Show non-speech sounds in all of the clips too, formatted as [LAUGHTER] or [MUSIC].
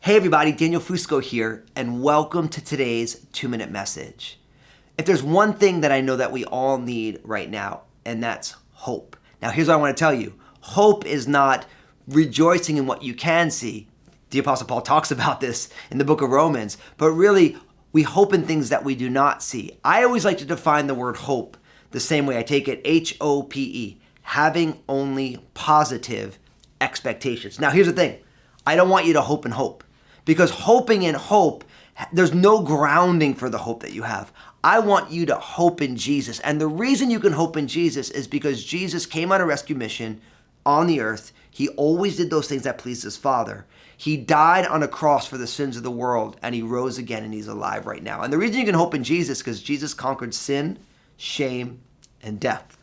Hey everybody, Daniel Fusco here, and welcome to today's two minute message. If there's one thing that I know that we all need right now, and that's hope. Now, here's what I want to tell you hope is not rejoicing in what you can see. The Apostle Paul talks [LAUGHS] about this in the book of Romans, but really, we hope in things that we do not see. I always like to define the word hope the same way I take it H O P E, having only positive expectations. Now, here's the thing I don't want you to hope and hope because hoping in hope, there's no grounding for the hope that you have. I want you to hope in Jesus. And the reason you can hope in Jesus is because Jesus came on a rescue mission on the earth. He always did those things that pleased his Father. He died on a cross for the sins of the world and he rose again and he's alive right now. And the reason you can hope in Jesus because Jesus conquered sin, shame, and death.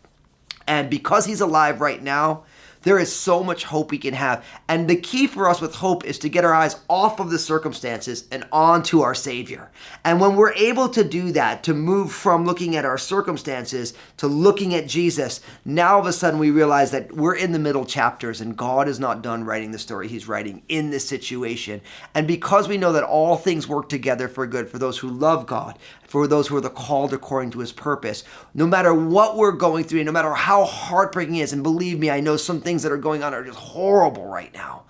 And because he's alive right now, there is so much hope we can have. And the key for us with hope is to get our eyes off of the circumstances and onto our Savior. And when we're able to do that, to move from looking at our circumstances to looking at Jesus, now all of a sudden we realize that we're in the middle chapters and God is not done writing the story He's writing in this situation. And because we know that all things work together for good for those who love God, for those who are the called according to his purpose. No matter what we're going through, no matter how heartbreaking it is, and believe me, I know some things that are going on are just horrible right now.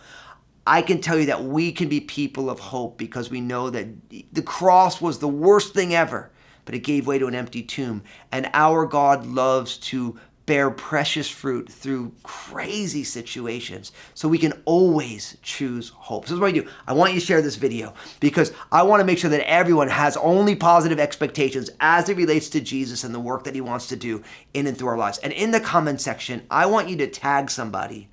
I can tell you that we can be people of hope because we know that the cross was the worst thing ever, but it gave way to an empty tomb. And our God loves to bear precious fruit through crazy situations. So we can always choose hope. So this is what I do. I want you to share this video because I want to make sure that everyone has only positive expectations as it relates to Jesus and the work that he wants to do in and through our lives. And in the comment section, I want you to tag somebody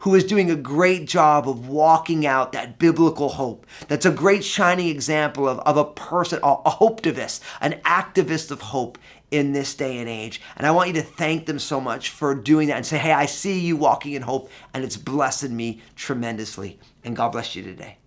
who is doing a great job of walking out that biblical hope. That's a great shining example of, of a person, a, a hopetivist, an activist of hope in this day and age. And I want you to thank them so much for doing that and say, hey, I see you walking in hope and it's blessed me tremendously. And God bless you today.